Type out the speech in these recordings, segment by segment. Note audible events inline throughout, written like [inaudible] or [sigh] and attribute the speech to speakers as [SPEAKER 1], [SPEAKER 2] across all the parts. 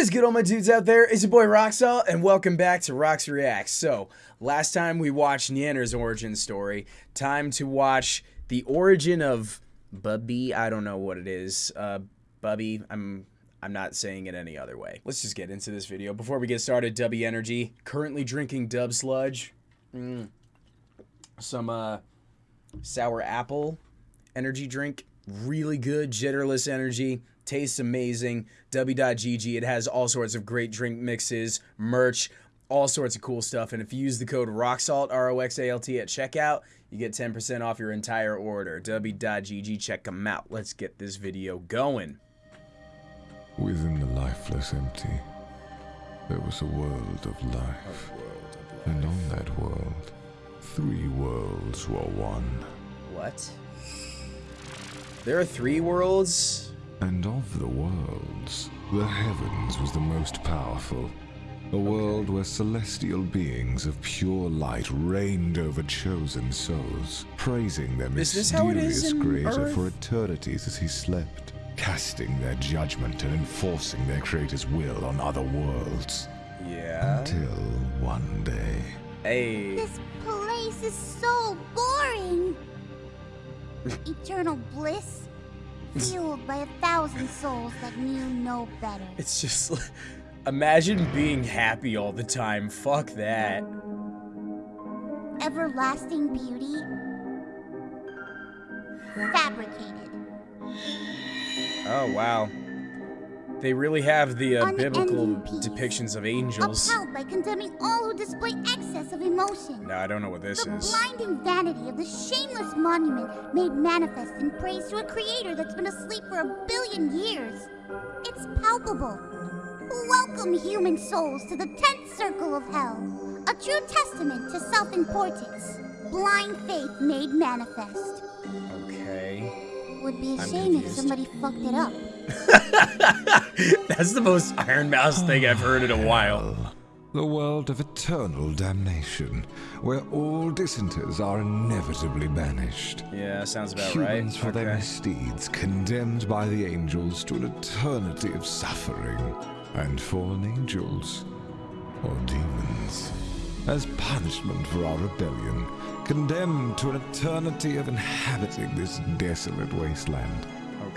[SPEAKER 1] What is good, all my dudes out there? It's your boy Roxall, and welcome back to Rox Reacts. So, last time we watched Nyanner's origin story. Time to watch the origin of Bubby. I don't know what it is. Uh, Bubby. I'm I'm not saying it any other way. Let's just get into this video. Before we get started, Dubby Energy. Currently drinking Dub Sludge. Mm. Some uh, sour apple energy drink. Really good, jitterless energy. Tastes amazing. Dubby.gg. It has all sorts of great drink mixes, merch, all sorts of cool stuff. And if you use the code ROXALT, R O X A L T, at checkout, you get 10% off your entire order. Dubby.gg. Check them out. Let's get this video going.
[SPEAKER 2] Within the lifeless empty, there was a world of life. And on that world, three worlds were one.
[SPEAKER 1] What? There are three worlds?
[SPEAKER 2] And of the worlds, the heavens was the most powerful. A world where celestial beings of pure light reigned over chosen souls, praising their
[SPEAKER 1] Is this how it is
[SPEAKER 2] mysterious creator
[SPEAKER 1] Earth?
[SPEAKER 2] for eternities as he slept, casting their judgment and enforcing their creator's will on other worlds.
[SPEAKER 1] Yeah.
[SPEAKER 2] Until one day.
[SPEAKER 1] Hey.
[SPEAKER 3] This place is so boring. Eternal bliss, fueled by a thousand souls that knew no better.
[SPEAKER 1] It's just like, imagine being happy all the time. Fuck that.
[SPEAKER 3] Everlasting beauty, fabricated.
[SPEAKER 1] Oh, wow. They really have the uh, biblical depictions of angels.
[SPEAKER 3] Upheld by condemning all who display excess of emotion.
[SPEAKER 1] No, I don't know what this
[SPEAKER 3] the
[SPEAKER 1] is.
[SPEAKER 3] blinding vanity of the shameless monument made manifest in praise to a creator that's been asleep for a billion years. It's palpable. Welcome human souls to the tenth circle of hell. A true testament to self-importance. Blind faith made manifest.
[SPEAKER 1] Okay.
[SPEAKER 3] Would be a
[SPEAKER 1] I'm
[SPEAKER 3] shame if somebody fucked it up. [laughs]
[SPEAKER 1] That's the most Ironmouse thing I've heard in a while. [sighs]
[SPEAKER 2] The world of eternal damnation, where all dissenters are inevitably banished.
[SPEAKER 1] Yeah, sounds about
[SPEAKER 2] Humans
[SPEAKER 1] right.
[SPEAKER 2] for their misdeeds, condemned by the angels to an eternity of suffering, and fallen angels, or demons, as punishment for our rebellion, condemned to an eternity of inhabiting this desolate wasteland.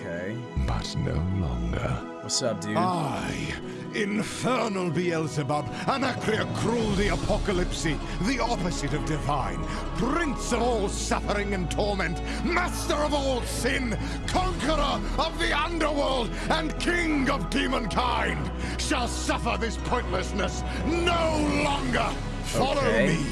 [SPEAKER 1] Okay.
[SPEAKER 2] But no longer.
[SPEAKER 1] What's up, dude?
[SPEAKER 4] I, infernal Beelzebub, Anarchia Cruel the Apocalypse, the opposite of divine, prince of all suffering and torment, master of all sin, conqueror of the underworld, and king of demonkind, shall suffer this pointlessness no longer. Follow
[SPEAKER 1] Okay.
[SPEAKER 4] me,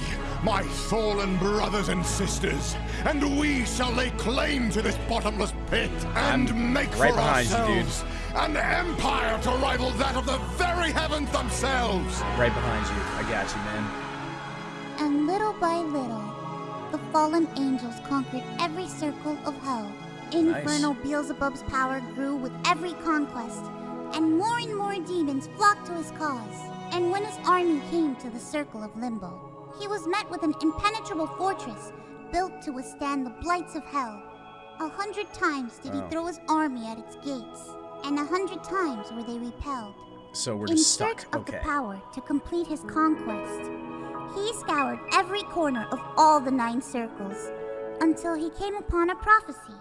[SPEAKER 4] my fallen brothers and sisters, and we shall lay claim to this bottomless pit and make
[SPEAKER 1] right
[SPEAKER 4] for
[SPEAKER 1] behind you,
[SPEAKER 4] ourselves an empire to rival that of the very heavens themselves.
[SPEAKER 1] Right behind you. I got you, man.
[SPEAKER 3] And little by little, the fallen angels conquered every circle of hell. Infernal Beelzebub's power grew with every conquest, and more and more demons flocked to his cause. And when his army came to the circle of limbo, he was met with an impenetrable fortress built to withstand the blights of hell. A hundred times did he
[SPEAKER 1] Oh.
[SPEAKER 3] throw his army at its gates, and a hundred times were they repelled.
[SPEAKER 1] So we're
[SPEAKER 3] In
[SPEAKER 1] just
[SPEAKER 3] search of
[SPEAKER 1] Okay.
[SPEAKER 3] the power to complete his conquest, he scoured every corner of all the nine circles until he came upon a prophecy.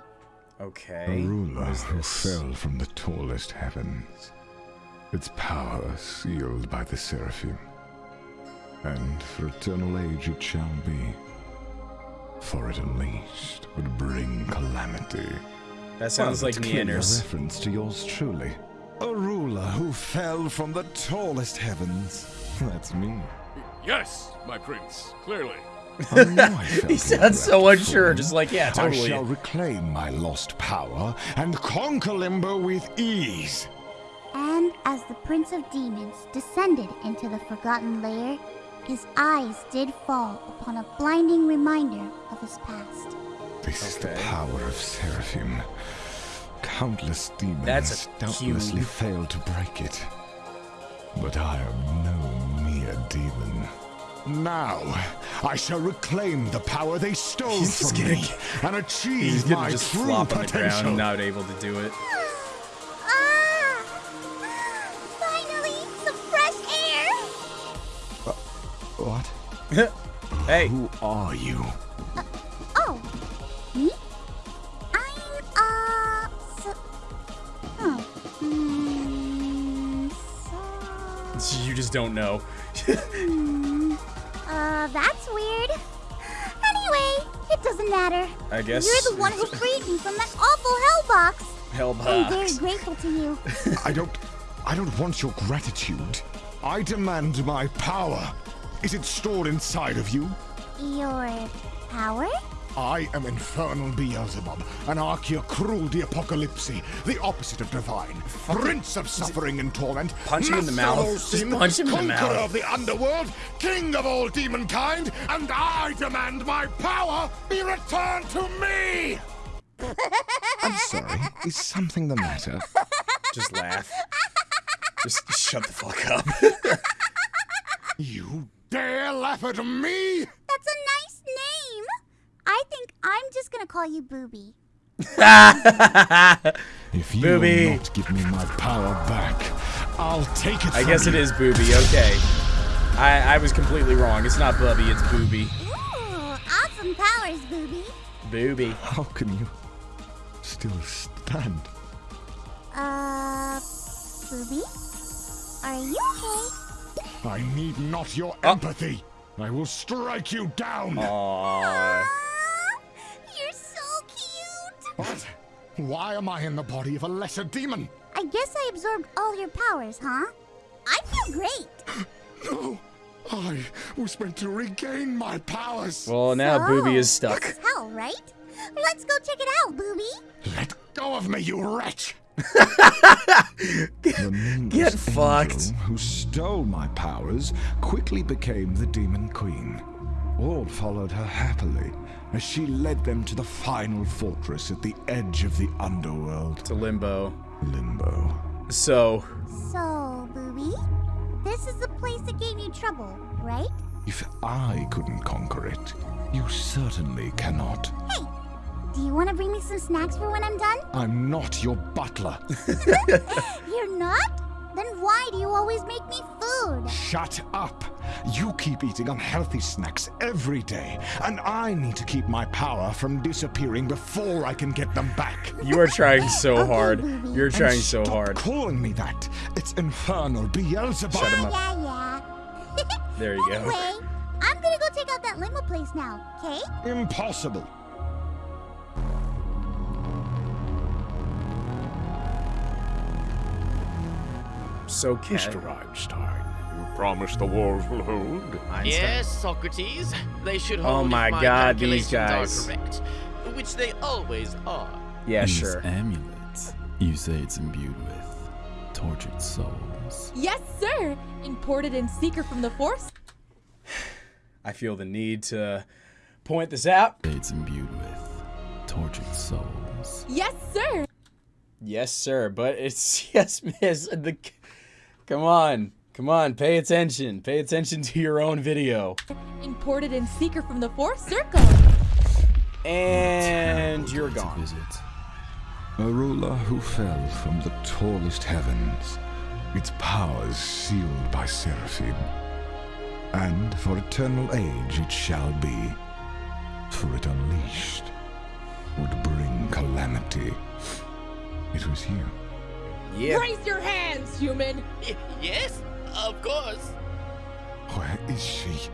[SPEAKER 1] Okay.
[SPEAKER 2] A ruler
[SPEAKER 1] is
[SPEAKER 2] who fell from the tallest heavens, its power sealed by the seraphim. And for eternal age it shall be, for it unleashed would bring calamity.
[SPEAKER 1] That sounds like
[SPEAKER 2] Well, it's clearly
[SPEAKER 1] Nyanner's.
[SPEAKER 2] A reference to yours truly. A ruler who fell from the tallest heavens. That's me.
[SPEAKER 5] Yes, my prince, clearly. [laughs]
[SPEAKER 2] I know
[SPEAKER 1] He sounds so unsure, just like, yeah,
[SPEAKER 2] I shall reclaim my lost power and conquer Limbo with ease.
[SPEAKER 3] And as the Prince of Demons descended into the Forgotten Lair, his eyes did fall upon a blinding reminder of his past.
[SPEAKER 2] This is the power of Seraphim. Countless demons
[SPEAKER 1] That's a
[SPEAKER 2] doubtlessly
[SPEAKER 1] cube.
[SPEAKER 2] failed to break it. But I am no mere demon. Now, I shall reclaim the power they stole
[SPEAKER 1] He's
[SPEAKER 2] from
[SPEAKER 1] gonna
[SPEAKER 2] me
[SPEAKER 1] get-
[SPEAKER 2] and achieve
[SPEAKER 1] He's gonna
[SPEAKER 2] my
[SPEAKER 1] just
[SPEAKER 2] true
[SPEAKER 1] flop on the ground, not able to do it.
[SPEAKER 2] What? [laughs]
[SPEAKER 1] hey.
[SPEAKER 2] Who are you?
[SPEAKER 3] Uh, oh, me? I'm, uh, so, huh. Hmm, so...
[SPEAKER 1] You just don't know.
[SPEAKER 3] hmm, uh, that's weird. Anyway, it doesn't matter.
[SPEAKER 1] I guess.
[SPEAKER 3] You're the one who freed me from that awful hell box.
[SPEAKER 1] Hell box.
[SPEAKER 3] I'm very grateful to you.
[SPEAKER 2] I don't. I don't want your gratitude. I demand my power. Is it stored inside of you?
[SPEAKER 3] Your power?
[SPEAKER 4] I am Infernal Beelzebub, Anarchia Cruel the Apocalypse, the opposite of divine, Prince of suffering and torment,
[SPEAKER 1] Punch him in the
[SPEAKER 4] Master of
[SPEAKER 1] mouth.
[SPEAKER 4] all
[SPEAKER 1] Just
[SPEAKER 4] sin,
[SPEAKER 1] punch him in the
[SPEAKER 4] Conqueror
[SPEAKER 1] mouth.
[SPEAKER 4] of the underworld, King of all demonkind, and I demand my power be returned to me!
[SPEAKER 2] I'm sorry. Is something the matter?
[SPEAKER 1] Just laugh. Just shut the fuck up.
[SPEAKER 4] You dare laugh at me?
[SPEAKER 3] That's a nice name. I think I'm just gonna call you Booby. [laughs]
[SPEAKER 2] If you
[SPEAKER 1] Booby.
[SPEAKER 2] not give me my power back, I'll take it
[SPEAKER 1] I
[SPEAKER 2] from
[SPEAKER 1] guess it
[SPEAKER 2] you.
[SPEAKER 1] is Booby. Okay. I, I was completely wrong. It's not Bubby, it's Booby.
[SPEAKER 3] Ooh, awesome powers, Booby.
[SPEAKER 1] Booby.
[SPEAKER 2] How can you still stand?
[SPEAKER 3] Uh, Booby? Are you okay?
[SPEAKER 4] I need not your
[SPEAKER 1] Oh.
[SPEAKER 4] empathy. I will strike you down.
[SPEAKER 1] Aww. [laughs]
[SPEAKER 3] You're so cute.
[SPEAKER 4] What? Why am I in the body of a lesser demon?
[SPEAKER 3] I guess I absorbed all your powers, huh? I feel great. [gasps]
[SPEAKER 4] No, I was meant to regain my powers.
[SPEAKER 1] Well, now
[SPEAKER 3] So,
[SPEAKER 1] Booby is stuck.
[SPEAKER 3] This is hell, right? Let's go check it out, Booby.
[SPEAKER 4] Let go of me, you wretch!
[SPEAKER 2] The
[SPEAKER 1] Get fucked.
[SPEAKER 2] who stole my powers quickly became the Demon Queen. All followed her happily as she led them to the final fortress at the edge of the underworld,
[SPEAKER 1] To Limbo.
[SPEAKER 2] Limbo.
[SPEAKER 1] So,
[SPEAKER 3] So, Booby, this is the place that gave you trouble, right?
[SPEAKER 2] If I couldn't conquer it, you certainly cannot.
[SPEAKER 3] Hey, do you want to bring me some snacks for when I'm done?
[SPEAKER 2] I'm not your butler. [laughs]
[SPEAKER 3] You're not? Then why do you always make me food?
[SPEAKER 2] Shut up! You keep eating unhealthy snacks every day, and I need to keep my power from disappearing before I can get them back.
[SPEAKER 1] you are trying so
[SPEAKER 3] Okay,
[SPEAKER 1] hard.
[SPEAKER 3] Booby.
[SPEAKER 1] You're
[SPEAKER 2] And
[SPEAKER 1] trying so
[SPEAKER 2] stop
[SPEAKER 1] hard.
[SPEAKER 2] calling me that. It's infernal Beelzebub.
[SPEAKER 1] Shut him up.
[SPEAKER 3] Yeah, yeah. [laughs]
[SPEAKER 1] There you go.
[SPEAKER 3] anyway, I'm gonna go take out that limo place now, okay?
[SPEAKER 2] Impossible.
[SPEAKER 1] So, Cat.
[SPEAKER 5] Mr. Einstein, you promise the walls will hold.
[SPEAKER 1] Einstein.
[SPEAKER 6] Yes, Socrates. They should
[SPEAKER 1] Oh
[SPEAKER 6] hold if
[SPEAKER 1] my
[SPEAKER 6] my
[SPEAKER 1] God, these
[SPEAKER 6] calculations
[SPEAKER 1] guys.
[SPEAKER 6] are correct, which they always are.
[SPEAKER 1] Yeah,
[SPEAKER 7] And
[SPEAKER 1] sure.
[SPEAKER 7] This amulet, you say it's imbued with tortured souls.
[SPEAKER 8] Yes, sir. Imported in secret from the force. [sighs]
[SPEAKER 1] I feel the need to point this out.
[SPEAKER 7] It's imbued with tortured souls.
[SPEAKER 8] Yes, sir.
[SPEAKER 1] Yes, sir. But it's [laughs] yes, miss. The come on, come on. Pay attention. Pay attention to your own video.
[SPEAKER 8] Imported in secret from the fourth circle.
[SPEAKER 1] And you're
[SPEAKER 7] To
[SPEAKER 1] gone.
[SPEAKER 7] visit.
[SPEAKER 2] A ruler who fell from the tallest heavens, its powers sealed by seraphim. And for eternal age it shall be, for it unleashed would bring calamity. It was here.
[SPEAKER 1] Yeah.
[SPEAKER 8] Raise your hands, human.
[SPEAKER 6] Y- [laughs] yes, of course.
[SPEAKER 2] Where is she?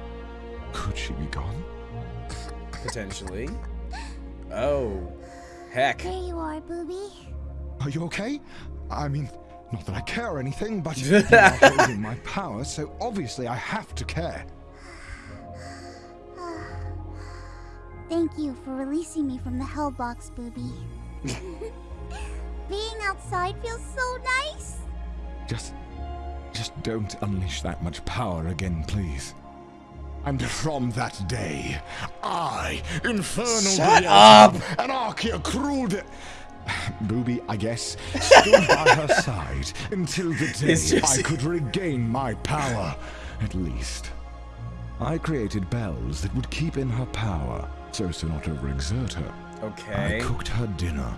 [SPEAKER 2] Could she be gone?
[SPEAKER 1] Potentially. Oh, heck.
[SPEAKER 3] There you are, Booby.
[SPEAKER 2] Are you okay? I mean, not that I care or anything, but [laughs] you are holding my power, so obviously I have to care. [sighs]
[SPEAKER 3] Thank you for releasing me from the hell box, Booby. [laughs] Being outside feels so nice.
[SPEAKER 2] Just, just don't unleash that much power again, please.
[SPEAKER 4] And from that day, I, Infernal
[SPEAKER 1] Shut
[SPEAKER 4] Beelzebub, Anarchia Cruel de- [sighs]
[SPEAKER 2] Booby, I guess, stood by her [laughs] side until the day
[SPEAKER 1] just-
[SPEAKER 2] I could regain my power, at least. I created bells that would keep in her power, so as to not overexert her.
[SPEAKER 1] Okay.
[SPEAKER 2] I cooked her dinner,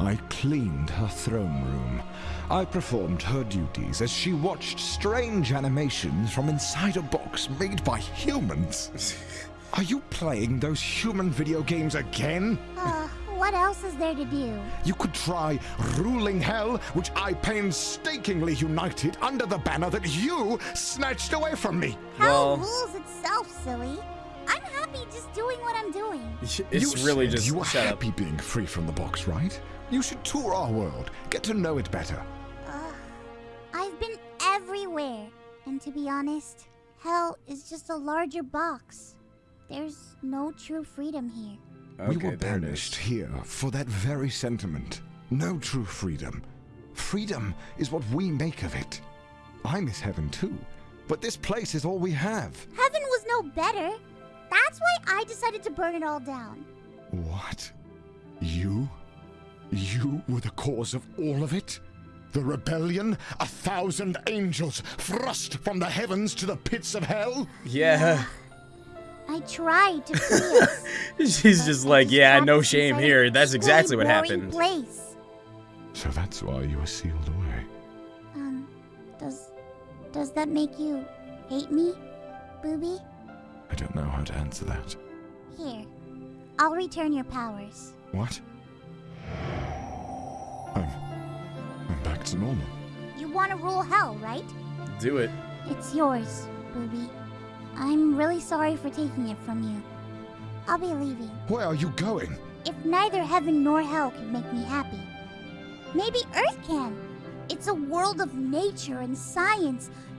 [SPEAKER 2] I cleaned her throne room. I performed her duties as she watched strange animations from inside a box made by humans. [laughs] Are you playing those human video games again?
[SPEAKER 3] Uh, what else is there to do?
[SPEAKER 2] You could try ruling hell, which I painstakingly united under the banner that you snatched away from me.
[SPEAKER 3] Hell
[SPEAKER 1] Well-
[SPEAKER 3] rules itself, silly. I'm happy just doing what I'm doing.
[SPEAKER 1] It's
[SPEAKER 2] you
[SPEAKER 1] really
[SPEAKER 2] said
[SPEAKER 1] just
[SPEAKER 2] you were
[SPEAKER 1] set up.
[SPEAKER 2] happy being free from the box, right? You should tour our world, get to know it better.
[SPEAKER 3] I've been everywhere. And to be honest, hell is just a larger box. There's no true freedom here.
[SPEAKER 2] we were
[SPEAKER 1] there it is.
[SPEAKER 2] banished here for that very sentiment. No true freedom. Freedom is what we make of it. I miss heaven too, but this place is all we have.
[SPEAKER 3] Heaven was no better. That's why I decided to burn it all down.
[SPEAKER 2] What? You? You were the cause of all of it? The rebellion? A thousand angels thrust from the heavens to the pits of hell?
[SPEAKER 1] Yeah.
[SPEAKER 3] I tried to free. [laughs]
[SPEAKER 1] She's just
[SPEAKER 3] I
[SPEAKER 1] like, yeah, no shame here. That's exactly what happened.
[SPEAKER 3] Place.
[SPEAKER 2] So that's why you were sealed away.
[SPEAKER 3] Um, does does that make you hate me, Booby?
[SPEAKER 2] I don't know how to answer that.
[SPEAKER 3] Here, I'll return your powers.
[SPEAKER 2] What? I'm. I'm back to normal.
[SPEAKER 3] You want to rule hell, right?
[SPEAKER 1] Do it.
[SPEAKER 3] It's yours, Booby. I'm really sorry for taking it from you. I'll be leaving.
[SPEAKER 2] Where are you going?
[SPEAKER 3] If neither heaven nor hell can make me happy, maybe Earth can. It's a world of nature and science, of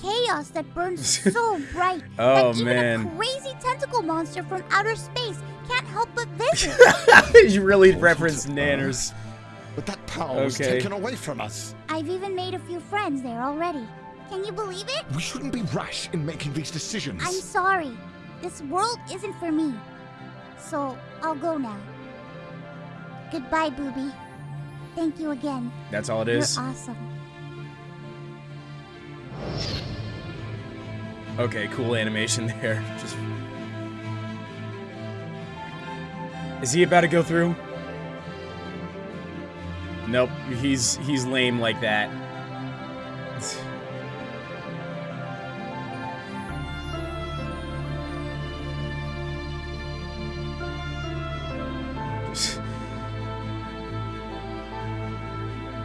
[SPEAKER 3] chaos that burns [laughs] so bright
[SPEAKER 1] Oh,
[SPEAKER 3] that even
[SPEAKER 1] man.
[SPEAKER 3] a crazy tentacle monster from outer space can't help but [laughs] visit.
[SPEAKER 1] you really
[SPEAKER 2] All
[SPEAKER 1] referenced
[SPEAKER 2] sorts of
[SPEAKER 1] Nyanners.
[SPEAKER 2] But that power was taken away from us.
[SPEAKER 3] I've even made a few friends there already. Can you believe it?
[SPEAKER 2] We shouldn't be rash in making these decisions.
[SPEAKER 3] I'm sorry. This world isn't for me. So I'll go now. Goodbye, Booby. Thank you again.
[SPEAKER 1] That's all it is.
[SPEAKER 3] You're awesome.
[SPEAKER 1] Okay, cool animation there. Just. Is he about to go through? Nope, he's he's lame like that. [sighs]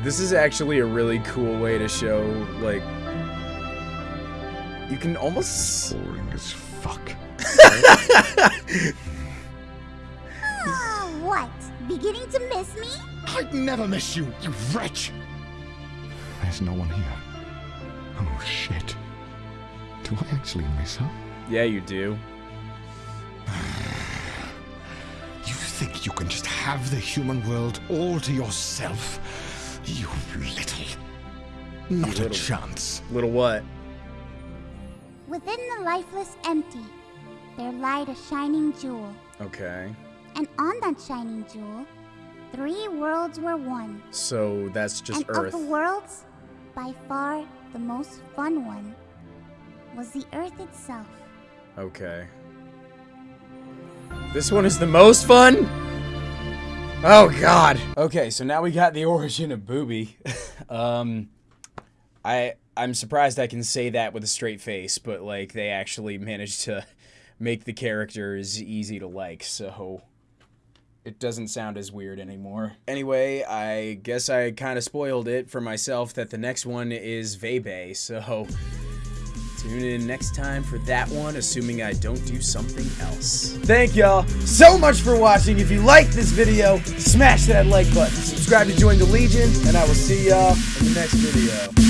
[SPEAKER 1] This is actually a really cool way to show like you can almost
[SPEAKER 2] Boring as fuck.
[SPEAKER 3] Ah, [laughs] what? Beginning to miss me?
[SPEAKER 2] I'd never miss you, you wretch! There's no one here. Oh shit. Do I actually miss her?
[SPEAKER 1] Yeah, you do. [sighs]
[SPEAKER 2] You think you can just have the human world all to yourself? You little. Not a chance.
[SPEAKER 1] Little what?
[SPEAKER 3] Within the lifeless empty, there lied a shining jewel.
[SPEAKER 1] Okay.
[SPEAKER 3] And on that shining jewel, three worlds were one.
[SPEAKER 1] So that's just
[SPEAKER 3] and
[SPEAKER 1] Earth.
[SPEAKER 3] of the worlds, by far the most fun one was the Earth itself.
[SPEAKER 1] Okay. This one is the most fun? Oh god. Okay, so now we got the origin of Booby. [laughs] um I I'm surprised I can say that with a straight face, but like they actually [laughs] managed to make the characters easy to like, so it doesn't sound as weird anymore. Anyway, I guess I kind of spoiled it for myself that the next one is Veibae, so [laughs] Tune in next time for that one, assuming I don't do something else. Thank y'all so much for watching. If you liked this video, smash that like button. Subscribe to join the Legion, and I will see y'all in the next video.